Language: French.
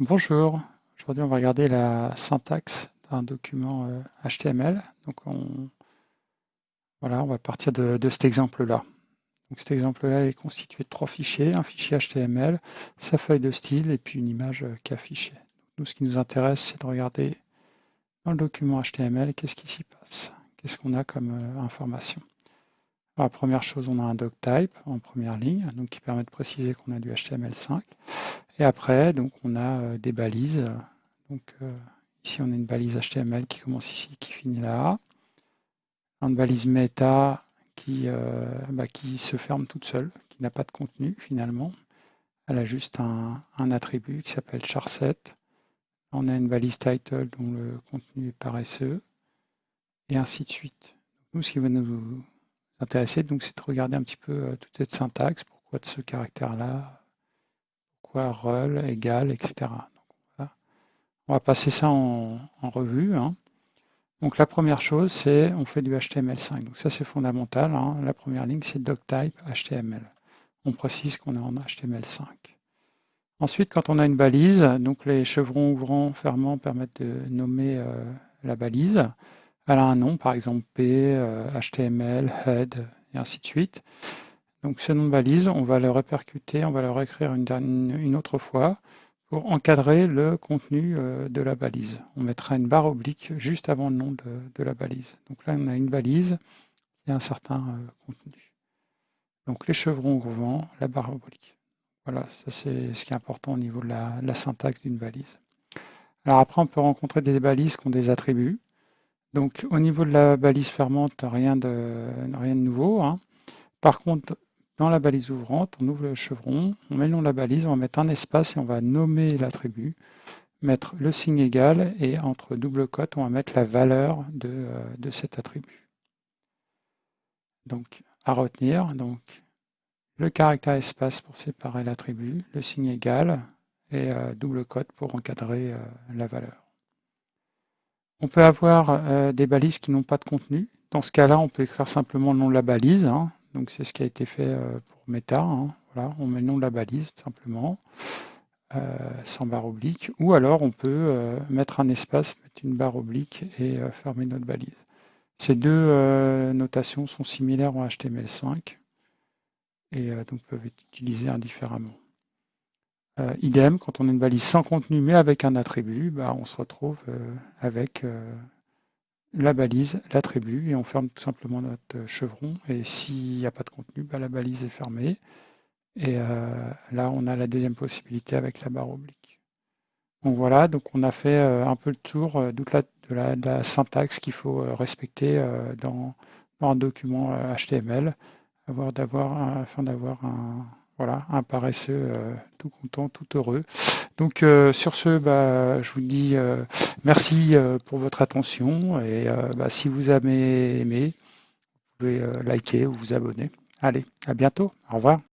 Bonjour, aujourd'hui on va regarder la syntaxe d'un document HTML. Donc on, voilà, on va partir de, cet exemple-là. Cet exemple-là est constitué de trois fichiers, un fichier HTML, sa feuille de style et puis une image qui est affichée. Nous, ce qui nous intéresse, c'est de regarder dans le document HTML qu'est-ce qui s'y passe, qu'est-ce qu'on a comme information? La première chose, on a un doctype en première ligne, donc qui permet de préciser qu'on a du HTML5. Et après, donc, on a euh, des balises. Donc, euh, ici, on a une balise HTML qui commence ici, qui finit là. Une balise méta qui, euh, bah, qui se ferme toute seule, qui n'a pas de contenu finalement. Elle a juste un, attribut qui s'appelle charset. On a une balise title dont le contenu est paresseux, et ainsi de suite. Nous, ce qui va nous intéresser, c'est de regarder un petit peu toute cette syntaxe, pourquoi de ce caractère-là, quoi rel égal, etc. On va passer ça en, revue. Hein. Donc la première chose, c'est on fait du HTML5. Donc ça, c'est fondamental. Hein. La première ligne, c'est doctype HTML. On précise qu'on est en HTML5. Ensuite, quand on a une balise, donc les chevrons ouvrants, fermants permettent de nommer euh, la balise. Elle un nom, par exemple P, HTML, euh, head, et ainsi de suite. Donc ce nom de balise, on va le répercuter, on va le réécrire une, autre fois pour encadrer le contenu euh, de la balise. On mettra une barre oblique juste avant le nom de, la balise. Donc là, on a une balise et un certain euh, contenu. Donc les chevrons ouvrants, la barre oblique. Voilà, ça c'est ce qui est important au niveau de la, syntaxe d'une balise. Alors après, on peut rencontrer des balises qui ont des attributs. Donc au niveau de la balise fermante, rien de, rien de nouveau. Hein. Par contre, dans la balise ouvrante, on ouvre le chevron, on met le nom de la balise, on va mettre un espace et on va nommer l'attribut, mettre le signe égal et entre double cote, on va mettre la valeur de, euh, cet attribut. Donc, à retenir, donc le caractère espace pour séparer l'attribut, le signe égal et euh, double cote pour encadrer euh, la valeur. On peut avoir des balises qui n'ont pas de contenu. Dans ce cas-là, on peut écrire simplement le nom de la balise. Hein. Donc c'est ce qui a été fait euh, pour Meta. Hein. Voilà, on met le nom de la balise simplement, euh, sans barre oblique. Ou alors on peut euh, mettre un espace, mettre une barre oblique et fermer notre balise. Ces deux notations sont similaires en HTML5 et donc peuvent être utilisées indifféremment. Idem, quand on a une balise sans contenu mais avec un attribut, bah, on se retrouve avec la balise, l'attribut, et on ferme tout simplement notre chevron. Et s'il n'y a pas de contenu, bah, la balise est fermée. Et euh, là, on a la deuxième possibilité avec la barre oblique. Donc voilà, donc on a fait euh, un peu le tour euh, de la, syntaxe qu'il faut respecter dans, un document HTML, afin d'avoir un, voilà, un paresseux tout content, tout heureux. Donc euh, sur ce, bah, je vous dis euh, merci euh, pour votre attention et bah, si vous avez aimé, vous pouvez liker ou vous abonner. Allez, à bientôt. Au revoir.